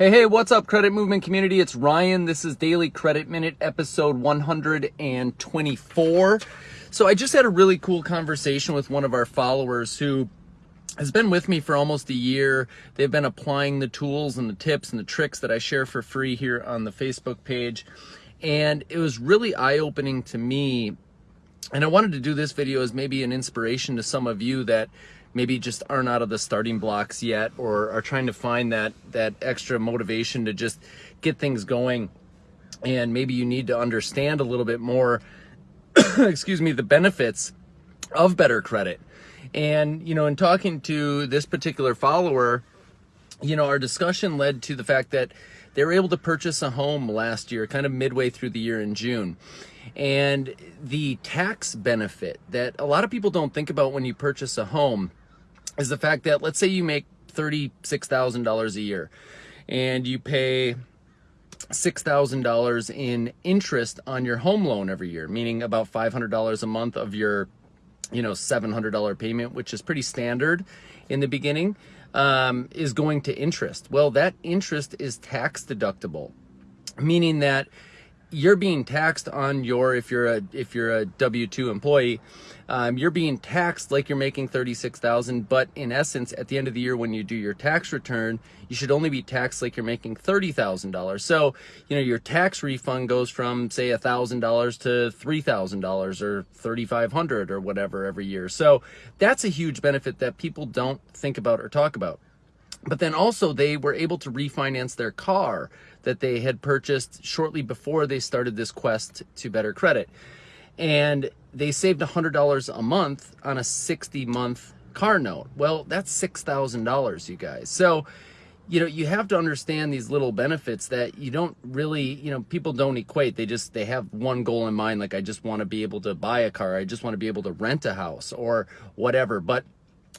Hey, hey, what's up, Credit Movement community? It's Ryan. This is Daily Credit Minute, episode 124. So, I just had a really cool conversation with one of our followers who has been with me for almost a year. They've been applying the tools and the tips and the tricks that I share for free here on the Facebook page. And it was really eye opening to me. And I wanted to do this video as maybe an inspiration to some of you that maybe just aren't out of the starting blocks yet or are trying to find that that extra motivation to just get things going. And maybe you need to understand a little bit more excuse me the benefits of better credit. And you know in talking to this particular follower you know our discussion led to the fact that they were able to purchase a home last year kind of midway through the year in June. And the tax benefit that a lot of people don't think about when you purchase a home is the fact that let's say you make $36,000 a year and you pay $6,000 in interest on your home loan every year, meaning about $500 a month of your, you know, $700 payment, which is pretty standard in the beginning, um, is going to interest. Well, that interest is tax deductible, meaning that you're being taxed on your if you're a if you're a w2 employee um, you're being taxed like you're making 36000 but in essence at the end of the year when you do your tax return you should only be taxed like you're making $30000 so you know your tax refund goes from say a $1000 to $3000 or 3500 or whatever every year. So that's a huge benefit that people don't think about or talk about but then also they were able to refinance their car that they had purchased shortly before they started this quest to better credit. And they saved $100 a month on a 60 month car note. Well, that's $6,000, you guys. So, you know, you have to understand these little benefits that you don't really, you know, people don't equate. They just, they have one goal in mind. Like, I just want to be able to buy a car. I just want to be able to rent a house or whatever. But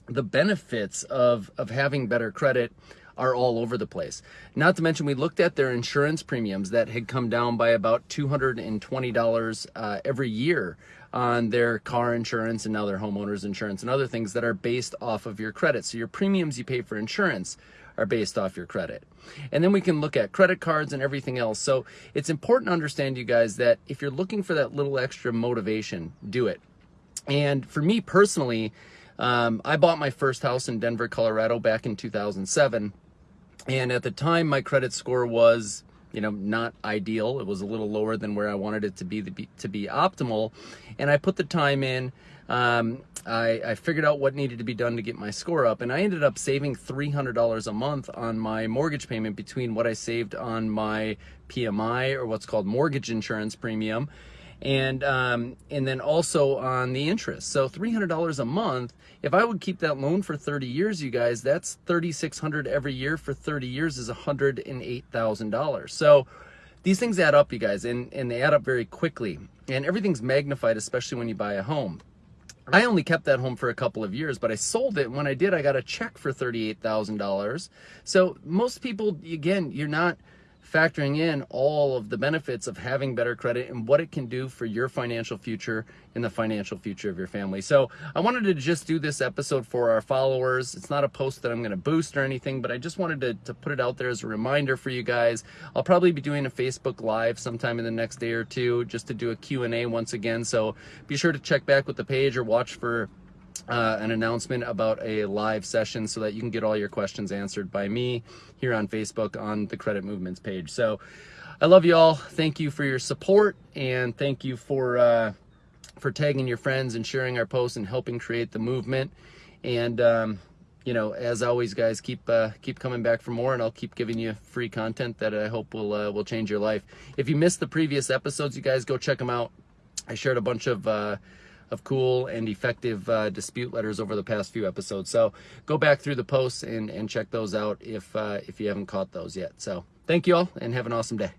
the benefits of of having better credit are all over the place. Not to mention, we looked at their insurance premiums that had come down by about $220 uh, every year on their car insurance and now their homeowners insurance and other things that are based off of your credit. So your premiums you pay for insurance are based off your credit. And then we can look at credit cards and everything else. So it's important to understand, you guys, that if you're looking for that little extra motivation, do it. And for me personally, um, I bought my first house in Denver, Colorado back in 2007. And at the time, my credit score was, you know, not ideal. It was a little lower than where I wanted it to be to be, to be optimal. And I put the time in. Um, I, I figured out what needed to be done to get my score up. And I ended up saving $300 a month on my mortgage payment between what I saved on my PMI or what's called mortgage insurance premium and um, and then also on the interest. So $300 a month. If I would keep that loan for 30 years, you guys, that's 3,600 every year for 30 years is $108,000. So these things add up, you guys, and, and they add up very quickly. And everything's magnified, especially when you buy a home. I only kept that home for a couple of years, but I sold it. When I did, I got a check for $38,000. So most people, again, you're not factoring in all of the benefits of having better credit and what it can do for your financial future and the financial future of your family. So I wanted to just do this episode for our followers. It's not a post that I'm going to boost or anything, but I just wanted to, to put it out there as a reminder for you guys. I'll probably be doing a Facebook Live sometime in the next day or two just to do a Q&A once again. So be sure to check back with the page or watch for uh, an announcement about a live session so that you can get all your questions answered by me here on Facebook on the Credit Movements page. So I love you all. Thank you for your support and thank you for uh, for tagging your friends and sharing our posts and helping create the movement. And um, you know, as always, guys, keep uh, keep coming back for more, and I'll keep giving you free content that I hope will uh, will change your life. If you missed the previous episodes, you guys go check them out. I shared a bunch of uh, of cool and effective uh, dispute letters over the past few episodes. So go back through the posts and, and check those out if, uh, if you haven't caught those yet. So thank you all and have an awesome day.